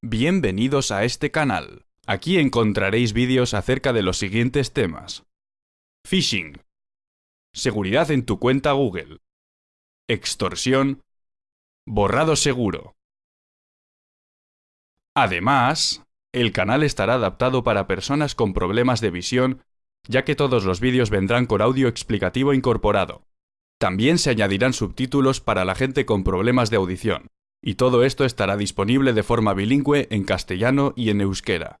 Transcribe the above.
Bienvenidos a este canal. Aquí encontraréis vídeos acerca de los siguientes temas. Phishing. Seguridad en tu cuenta Google. Extorsión. Borrado seguro. Además, el canal estará adaptado para personas con problemas de visión, ya que todos los vídeos vendrán con audio explicativo incorporado. También se añadirán subtítulos para la gente con problemas de audición y todo esto estará disponible de forma bilingüe en castellano y en euskera.